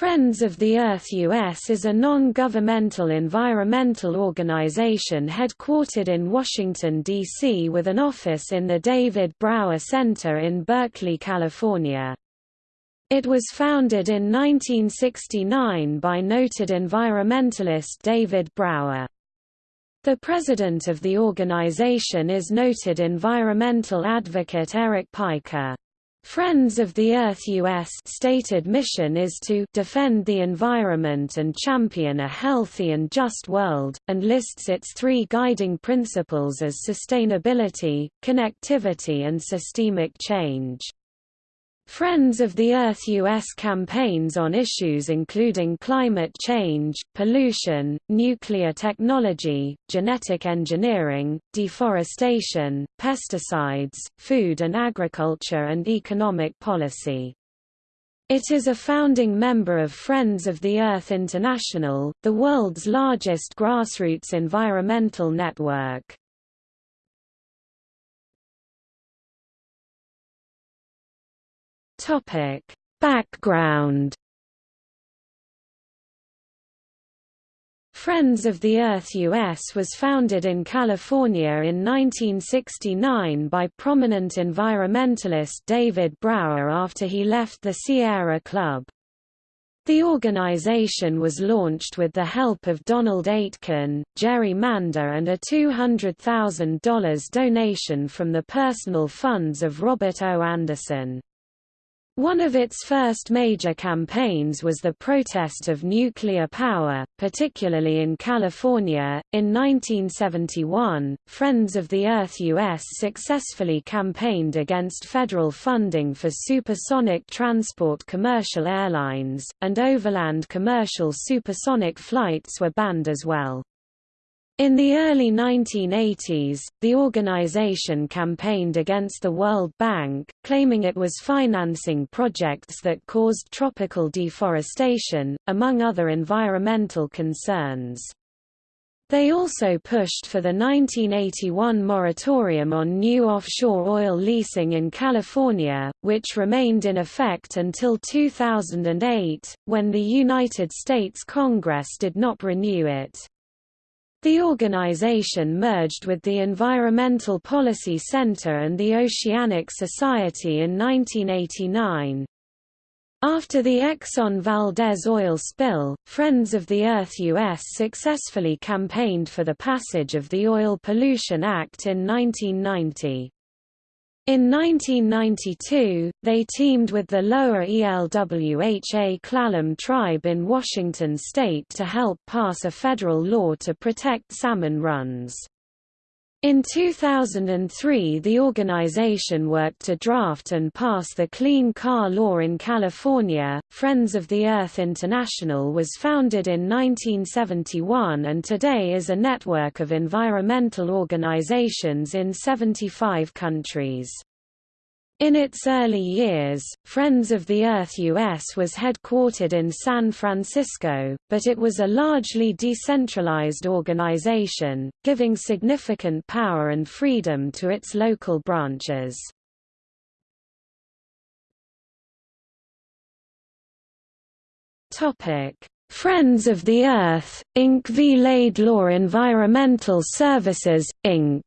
Friends of the Earth US is a non-governmental environmental organization headquartered in Washington, D.C. with an office in the David Brower Center in Berkeley, California. It was founded in 1969 by noted environmentalist David Brower. The president of the organization is noted environmental advocate Eric Pica. Friends of the Earth U.S. stated mission is to defend the environment and champion a healthy and just world, and lists its three guiding principles as sustainability, connectivity and systemic change. Friends of the Earth U.S. campaigns on issues including climate change, pollution, nuclear technology, genetic engineering, deforestation, pesticides, food and agriculture and economic policy. It is a founding member of Friends of the Earth International, the world's largest grassroots environmental network. Topic: Background Friends of the Earth US was founded in California in 1969 by prominent environmentalist David Brower after he left the Sierra Club. The organization was launched with the help of Donald Aitken, Jerry Mander and a $200,000 donation from the personal funds of Robert O. Anderson. One of its first major campaigns was the protest of nuclear power, particularly in California. In 1971, Friends of the Earth US successfully campaigned against federal funding for supersonic transport commercial airlines, and overland commercial supersonic flights were banned as well. In the early 1980s, the organization campaigned against the World Bank, claiming it was financing projects that caused tropical deforestation, among other environmental concerns. They also pushed for the 1981 moratorium on new offshore oil leasing in California, which remained in effect until 2008, when the United States Congress did not renew it. The organization merged with the Environmental Policy Center and the Oceanic Society in 1989. After the Exxon Valdez oil spill, Friends of the Earth U.S. successfully campaigned for the passage of the Oil Pollution Act in 1990. In 1992, they teamed with the Lower ELWHA Klallam tribe in Washington state to help pass a federal law to protect salmon runs. In 2003 the organization worked to draft and pass the Clean Car Law in California. Friends of the Earth International was founded in 1971 and today is a network of environmental organizations in 75 countries. In its early years, Friends of the Earth US was headquartered in San Francisco, but it was a largely decentralized organization, giving significant power and freedom to its local branches. Friends of the Earth, Inc. v Laidlaw Environmental Services, Inc.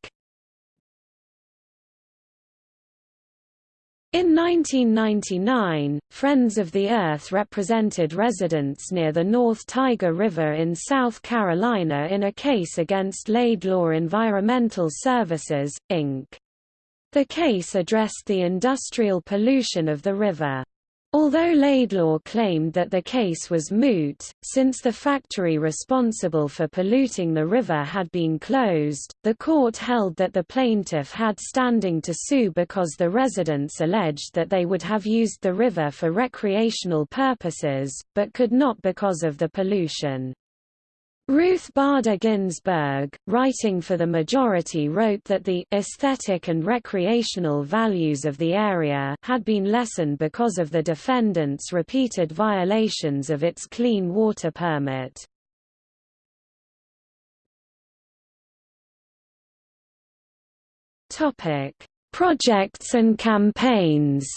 In 1999, Friends of the Earth represented residents near the North Tyger River in South Carolina in a case against Laidlaw Environmental Services, Inc. The case addressed the industrial pollution of the river. Although Laidlaw claimed that the case was moot, since the factory responsible for polluting the river had been closed, the court held that the plaintiff had standing to sue because the residents alleged that they would have used the river for recreational purposes, but could not because of the pollution. Ruth Bader Ginsburg, writing for the majority wrote that the aesthetic and recreational values of the area had been lessened because of the defendant's repeated violations of its clean water permit. Projects and campaigns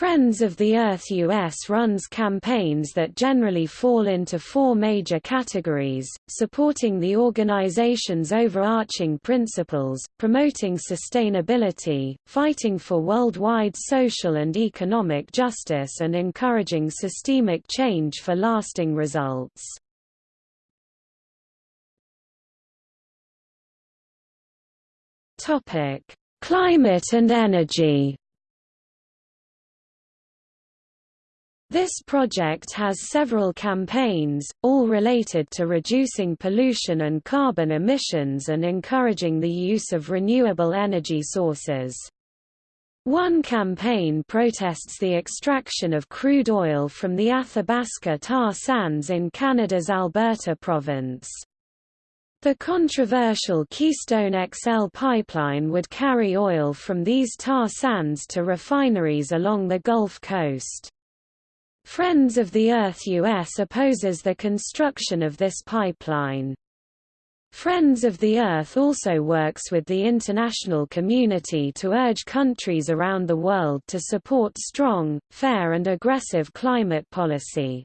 Friends of the Earth US runs campaigns that generally fall into four major categories, supporting the organization's overarching principles, promoting sustainability, fighting for worldwide social and economic justice and encouraging systemic change for lasting results. Climate and energy This project has several campaigns, all related to reducing pollution and carbon emissions and encouraging the use of renewable energy sources. One campaign protests the extraction of crude oil from the Athabasca tar sands in Canada's Alberta province. The controversial Keystone XL pipeline would carry oil from these tar sands to refineries along the Gulf Coast. Friends of the Earth US opposes the construction of this pipeline. Friends of the Earth also works with the international community to urge countries around the world to support strong, fair and aggressive climate policy.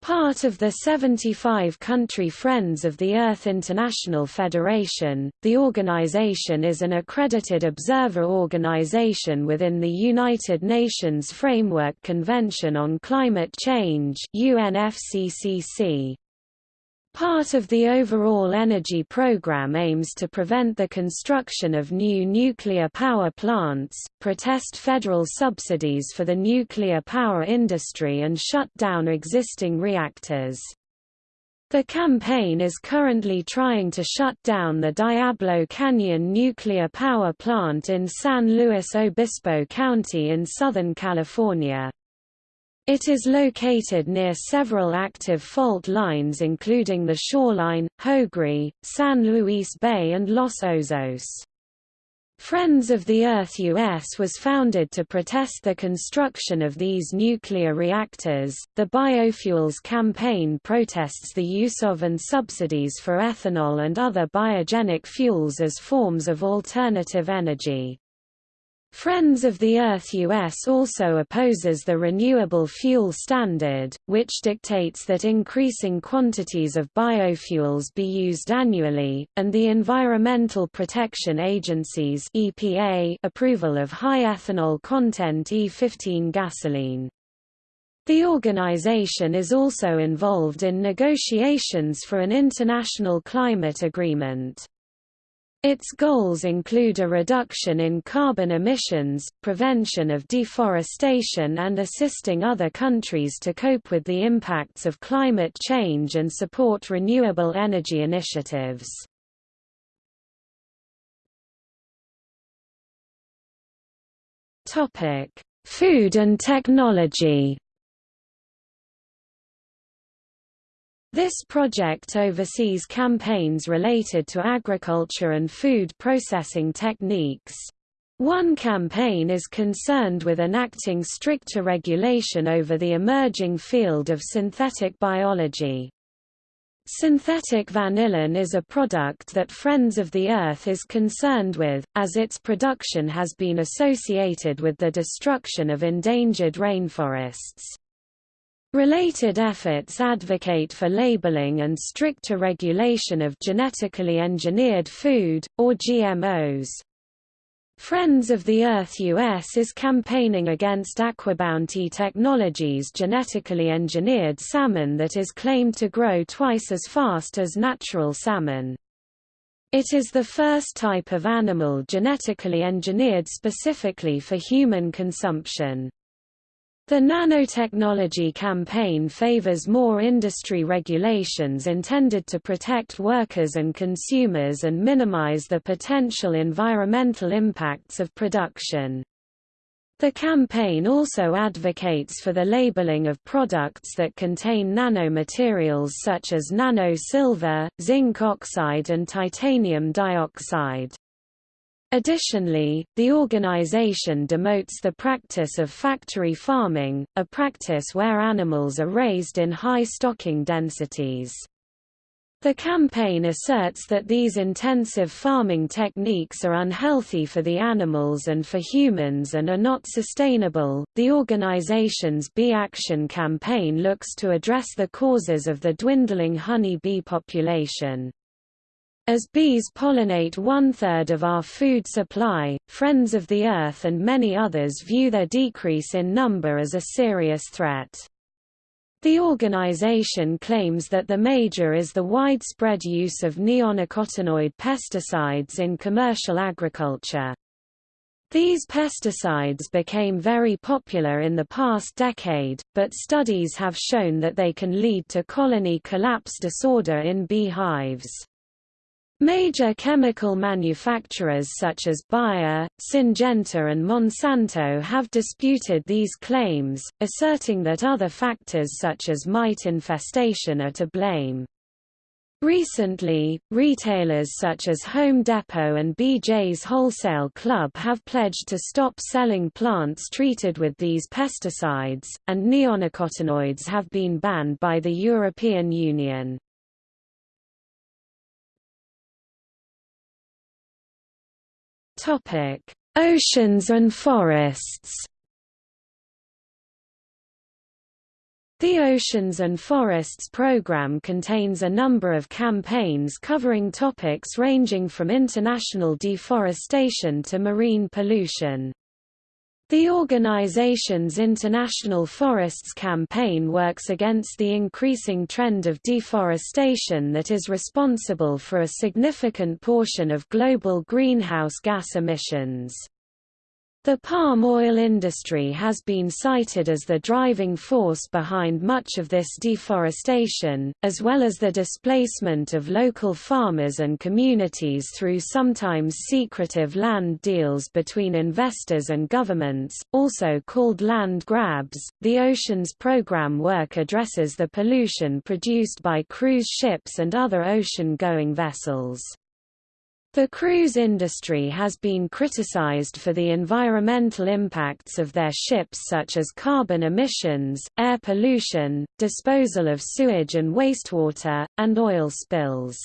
Part of the 75-country Friends of the Earth International Federation, the organization is an accredited observer organization within the United Nations Framework Convention on Climate Change UNFCCC. Part of the overall energy program aims to prevent the construction of new nuclear power plants, protest federal subsidies for the nuclear power industry and shut down existing reactors. The campaign is currently trying to shut down the Diablo Canyon nuclear power plant in San Luis Obispo County in Southern California. It is located near several active fault lines including the Shoreline, Hosgri, San Luis Bay and Los Osos. Friends of the Earth US was founded to protest the construction of these nuclear reactors. The Biofuels Campaign protests the use of and subsidies for ethanol and other biogenic fuels as forms of alternative energy. Friends of the Earth US also opposes the Renewable Fuel Standard, which dictates that increasing quantities of biofuels be used annually, and the Environmental Protection Agency's EPA approval of high ethanol content E15 gasoline. The organization is also involved in negotiations for an international climate agreement. Its goals include a reduction in carbon emissions, prevention of deforestation and assisting other countries to cope with the impacts of climate change and support renewable energy initiatives. Food and technology This project oversees campaigns related to agriculture and food processing techniques. One campaign is concerned with enacting stricter regulation over the emerging field of synthetic biology. Synthetic vanillin is a product that Friends of the Earth is concerned with, as its production has been associated with the destruction of endangered rainforests. Related efforts advocate for labeling and stricter regulation of genetically engineered food, or GMOs. Friends of the Earth US is campaigning against Aquabounty Technologies' genetically engineered salmon that is claimed to grow twice as fast as natural salmon. It is the first type of animal genetically engineered specifically for human consumption. The nanotechnology campaign favors more industry regulations intended to protect workers and consumers and minimize the potential environmental impacts of production. The campaign also advocates for the labeling of products that contain nanomaterials such as nano-silver, zinc oxide and titanium dioxide. Additionally, the organization demotes the practice of factory farming, a practice where animals are raised in high stocking densities. The campaign asserts that these intensive farming techniques are unhealthy for the animals and for humans and are not sustainable. The organization's Bee Action campaign looks to address the causes of the dwindling honey bee population. As bees pollinate one-third of our food supply, Friends of the Earth and many others view their decrease in number as a serious threat. The organization claims that the major is the widespread use of neonicotinoid pesticides in commercial agriculture. These pesticides became very popular in the past decade, but studies have shown that they can lead to colony collapse disorder in beehives. Major chemical manufacturers such as Bayer, Syngenta and Monsanto have disputed these claims, asserting that other factors such as mite infestation are to blame. Recently, retailers such as Home Depot and BJ's Wholesale Club have pledged to stop selling plants treated with these pesticides, and neonicotinoids have been banned by the European Union. Topic: Oceans and forests. The Oceans and Forests program contains a number of campaigns covering topics ranging from international deforestation to marine pollution. The organization's International Forests Campaign works against the increasing trend of deforestation that is responsible for a significant portion of global greenhouse gas emissions. The palm oil industry has been cited as the driving force behind much of this deforestation, as well as the displacement of local farmers and communities through sometimes secretive land deals between investors and governments, also called land grabs. The Oceans Program work addresses the pollution produced by cruise ships and other ocean-going vessels. The cruise industry has been criticized for the environmental impacts of their ships such as carbon emissions, air pollution, disposal of sewage and wastewater, and oil spills.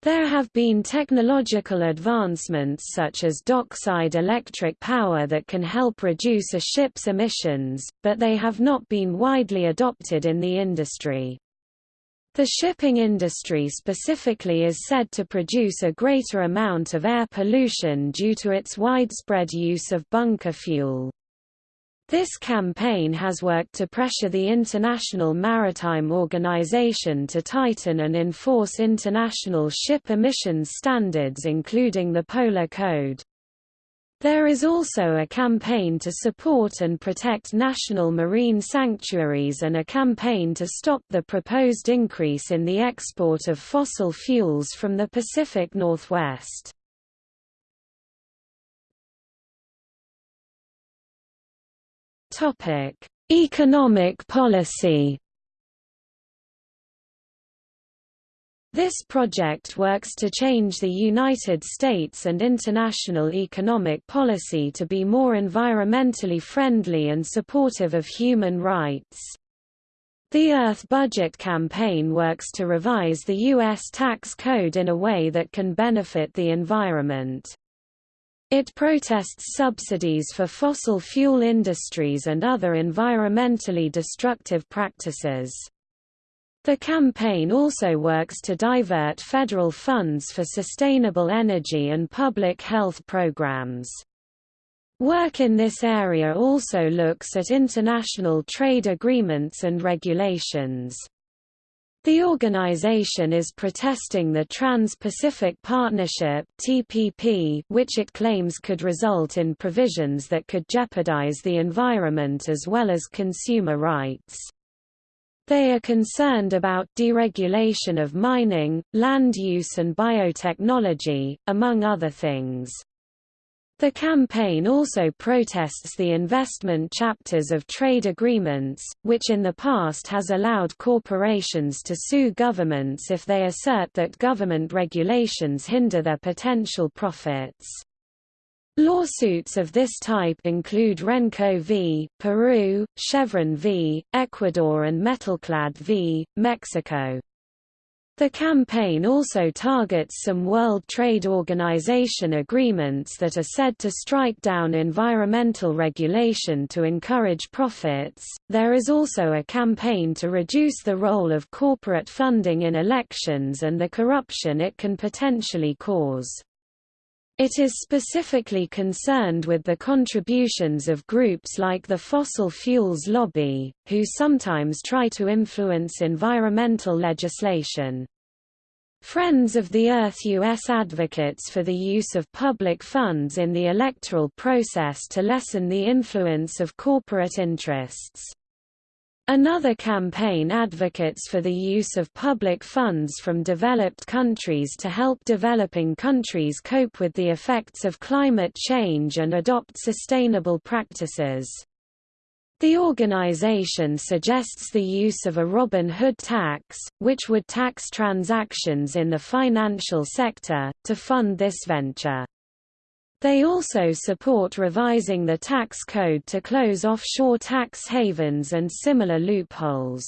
There have been technological advancements such as dockside electric power that can help reduce a ship's emissions, but they have not been widely adopted in the industry. The shipping industry specifically is said to produce a greater amount of air pollution due to its widespread use of bunker fuel. This campaign has worked to pressure the International Maritime Organization to tighten and enforce international ship emissions standards including the Polar Code. There is also a campaign to support and protect national marine sanctuaries and a campaign to stop the proposed increase in the export of fossil fuels from the Pacific Northwest. Economic policy This project works to change the United States and international economic policy to be more environmentally friendly and supportive of human rights. The Earth Budget Campaign works to revise the U.S. tax code in a way that can benefit the environment. It protests subsidies for fossil fuel industries and other environmentally destructive practices. The campaign also works to divert federal funds for sustainable energy and public health programs. Work in this area also looks at international trade agreements and regulations. The organization is protesting the Trans-Pacific Partnership (TPP), which it claims could result in provisions that could jeopardize the environment as well as consumer rights. They are concerned about deregulation of mining, land use and biotechnology, among other things. The campaign also protests the investment chapters of trade agreements, which in the past has allowed corporations to sue governments if they assert that government regulations hinder their potential profits. Lawsuits of this type include Renco v. Peru, Chevron v. Ecuador and Metalclad v. Mexico. The campaign also targets some World Trade Organization agreements that are said to strike down environmental regulation to encourage profits. There is also a campaign to reduce the role of corporate funding in elections and the corruption it can potentially cause. It is specifically concerned with the contributions of groups like the fossil fuels lobby, who sometimes try to influence environmental legislation. Friends of the Earth U.S. advocates for the use of public funds in the electoral process to lessen the influence of corporate interests. Another campaign advocates for the use of public funds from developed countries to help developing countries cope with the effects of climate change and adopt sustainable practices. The organization suggests the use of a Robin Hood tax, which would tax transactions in the financial sector, to fund this venture. They also support revising the tax code to close offshore tax havens and similar loopholes.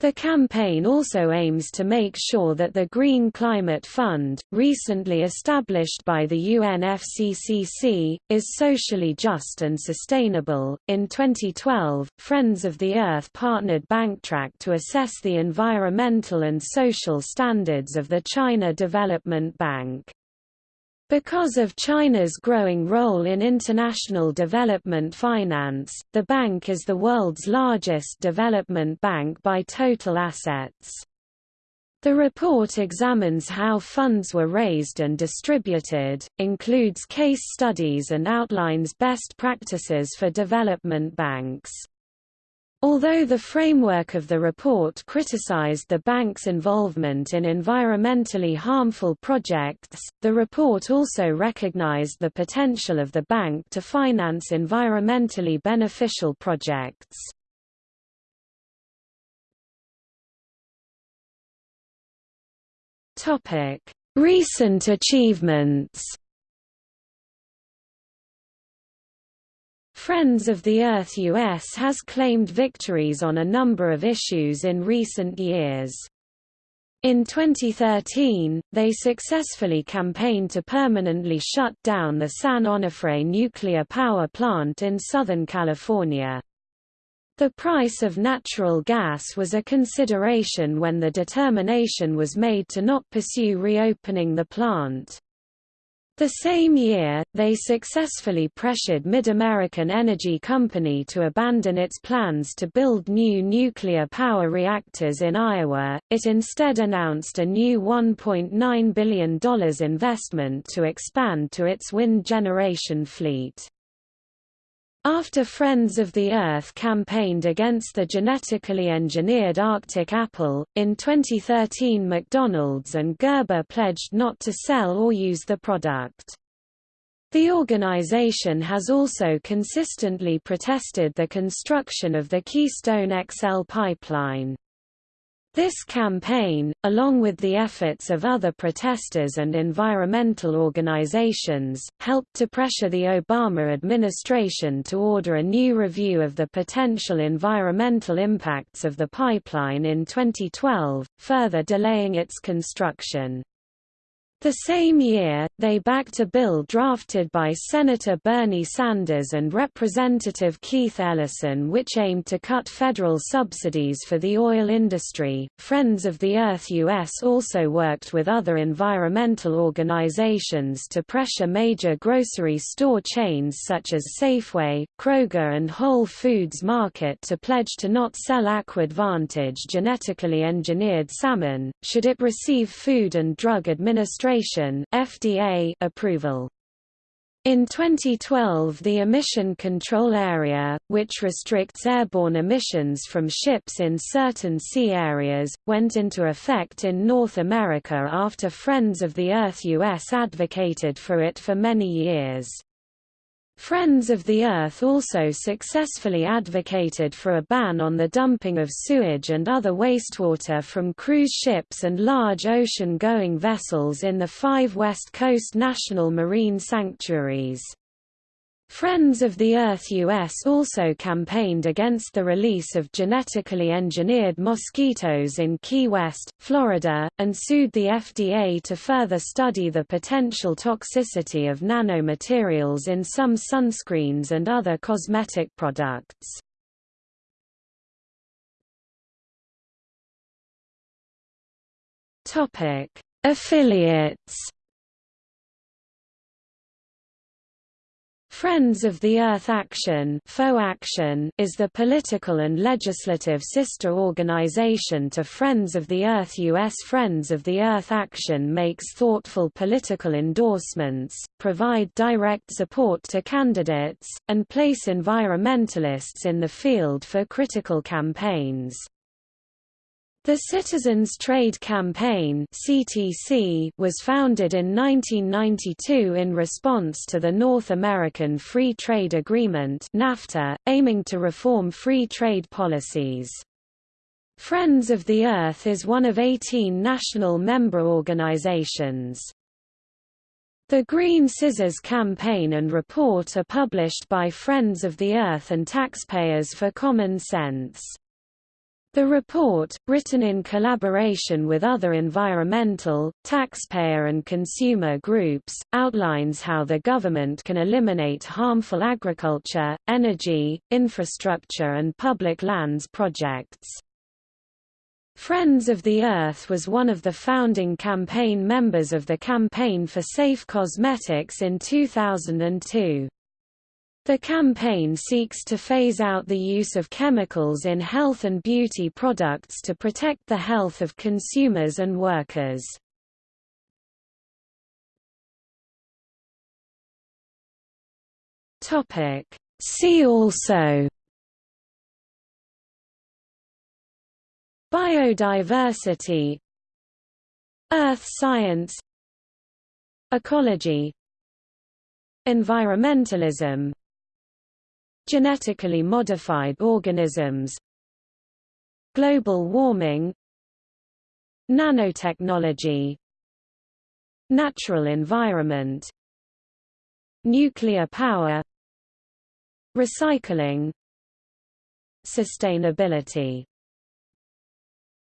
The campaign also aims to make sure that the Green Climate Fund, recently established by the UNFCCC, is socially just and sustainable. In 2012, Friends of the Earth partnered Banktrack to assess the environmental and social standards of the China Development Bank. Because of China's growing role in international development finance, the bank is the world's largest development bank by total assets. The report examines how funds were raised and distributed, includes case studies and outlines best practices for development banks. Although the framework of the report criticized the bank's involvement in environmentally harmful projects, the report also recognized the potential of the bank to finance environmentally beneficial projects. Recent achievements Friends of the Earth US has claimed victories on a number of issues in recent years. In 2013, they successfully campaigned to permanently shut down the San Onofre nuclear power plant in Southern California. The price of natural gas was a consideration when the determination was made to not pursue reopening the plant. The same year, they successfully pressured MidAmerican Energy Company to abandon its plans to build new nuclear power reactors in Iowa, it instead announced a new $1.9 billion investment to expand to its wind generation fleet. After Friends of the Earth campaigned against the genetically engineered Arctic apple, in 2013 McDonald's and Gerber pledged not to sell or use the product. The organization has also consistently protested the construction of the Keystone XL pipeline. This campaign, along with the efforts of other protesters and environmental organizations, helped to pressure the Obama administration to order a new review of the potential environmental impacts of the pipeline in 2012, further delaying its construction. The same year, they backed a bill drafted by Senator Bernie Sanders and Representative Keith Ellison which aimed to cut federal subsidies for the oil industry. Friends of the Earth US also worked with other environmental organizations to pressure major grocery store chains such as Safeway, Kroger, and Whole Foods Market to pledge to not sell AquAdvantage genetically engineered salmon, should it receive Food and Drug Administration FDA approval. In 2012 the Emission Control Area, which restricts airborne emissions from ships in certain sea areas, went into effect in North America after Friends of the Earth US advocated for it for many years. Friends of the Earth also successfully advocated for a ban on the dumping of sewage and other wastewater from cruise ships and large ocean-going vessels in the five West Coast national marine sanctuaries. Friends of the Earth US also campaigned against the release of genetically engineered mosquitoes in Key West, Florida, and sued the FDA to further study the potential toxicity of nanomaterials in some sunscreens and other cosmetic products. Affiliates Friends of the Earth Action, is the political and legislative sister organization to Friends of the Earth U.S. Friends of the Earth Action makes thoughtful political endorsements, provide direct support to candidates, and place environmentalists in the field for critical campaigns. The Citizens Trade Campaign (CTC) was founded in 1992 in response to the North American Free Trade Agreement (NAFTA), aiming to reform free trade policies. Friends of the Earth is one of 18 national member organizations. The Green Scissors campaign and report are published by Friends of the Earth and Taxpayers for Common Sense. The report, written in collaboration with other environmental, taxpayer and consumer groups, outlines how the government can eliminate harmful agriculture, energy, infrastructure and public lands projects. Friends of the Earth was one of the founding campaign members of the Campaign for Safe Cosmetics in 2002. The campaign seeks to phase out the use of chemicals in health and beauty products to protect the health of consumers and workers. See also. Biodiversity. Earth science. Ecology. Environmentalism Genetically modified organisms Global warming Nanotechnology Natural environment Nuclear power Recycling Sustainability